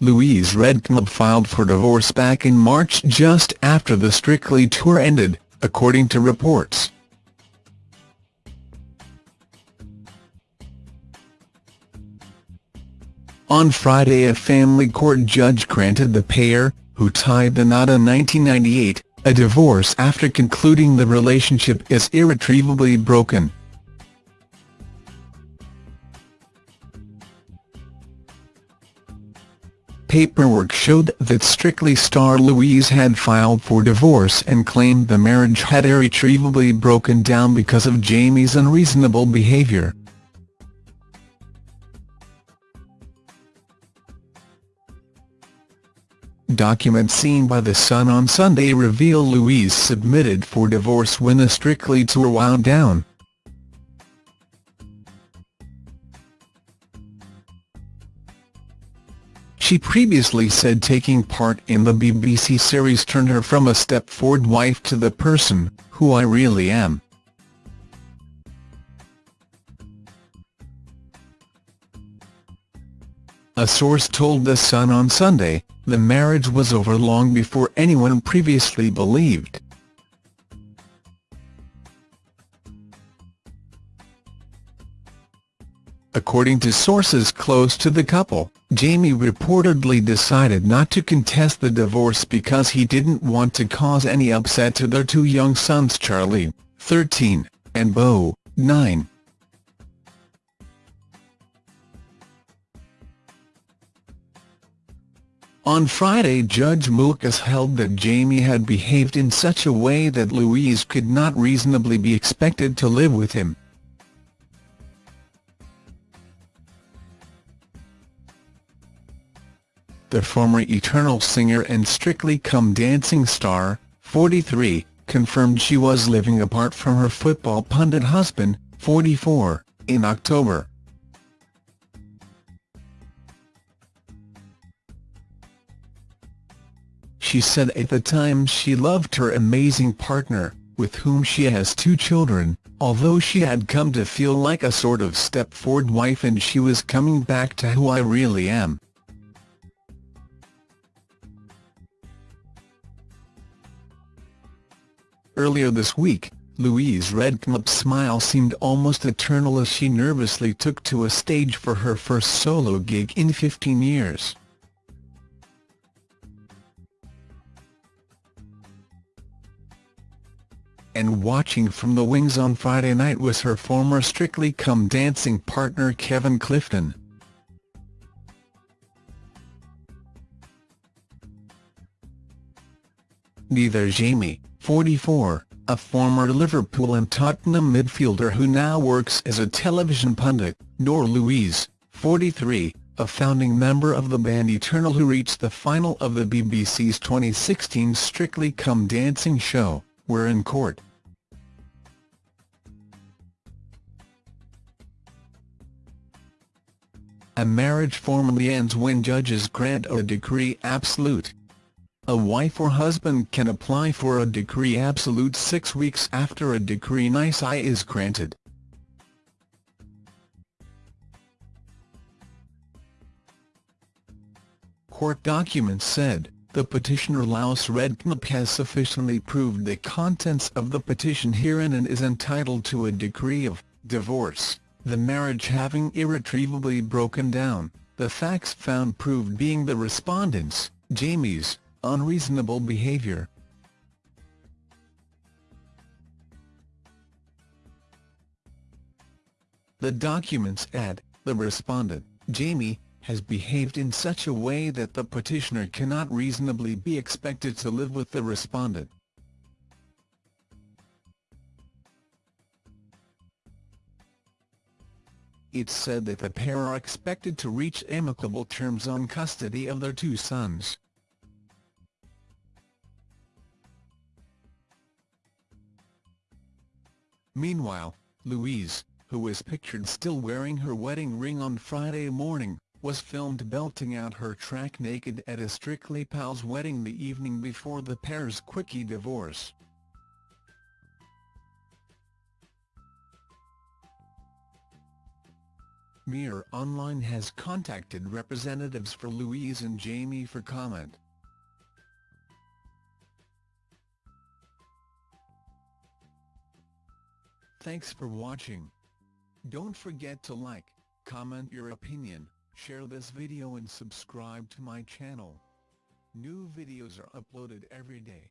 Louise Redknapp filed for divorce back in March just after the Strictly tour ended, according to reports. On Friday a family court judge granted the pair, who tied the knot in 1998, a divorce after concluding the relationship is irretrievably broken. Paperwork showed that Strictly star Louise had filed for divorce and claimed the marriage had irretrievably broken down because of Jamie's unreasonable behaviour. Documents seen by The Sun on Sunday reveal Louise submitted for divorce when the Strictly tour wound down. She previously said taking part in the BBC series turned her from a Stepford wife to the person, who I really am. A source told The Sun on Sunday, the marriage was over long before anyone previously believed. According to sources close to the couple, Jamie reportedly decided not to contest the divorce because he didn't want to cause any upset to their two young sons Charlie, 13, and Beau, 9. On Friday Judge Moukas held that Jamie had behaved in such a way that Louise could not reasonably be expected to live with him. The former Eternal singer and Strictly Come Dancing star, 43, confirmed she was living apart from her football pundit husband, 44, in October. She said at the time she loved her amazing partner, with whom she has two children, although she had come to feel like a sort of Stepford wife and she was coming back to who I really am. Earlier this week, Louise Redknapp's smile seemed almost eternal as she nervously took to a stage for her first solo gig in 15 years. And watching from the wings on Friday night was her former Strictly Come Dancing partner Kevin Clifton. Neither Jamie, 44, a former Liverpool and Tottenham midfielder who now works as a television pundit, nor Louise, 43, a founding member of the band Eternal who reached the final of the BBC's 2016 Strictly Come Dancing show, were in court. A marriage formally ends when judges grant a decree absolute. A wife or husband can apply for a decree absolute six weeks after a decree nisi is granted. Court documents said, the petitioner Louise Redknapp has sufficiently proved the contents of the petition herein and is entitled to a decree of divorce, the marriage having irretrievably broken down, the facts found proved being the respondent's, Jamie's, unreasonable behavior. The documents add, the respondent, Jamie, has behaved in such a way that the petitioner cannot reasonably be expected to live with the respondent. It's said that the pair are expected to reach amicable terms on custody of their two sons. Meanwhile, Louise, who was pictured still wearing her wedding ring on Friday morning, was filmed belting out her track naked at a Strictly Pals wedding the evening before the pair's quickie divorce. Mirror Online has contacted representatives for Louise and Jamie for comment. Thanks for watching. Don't forget to like, comment your opinion, share this video and subscribe to my channel. New videos are uploaded every day.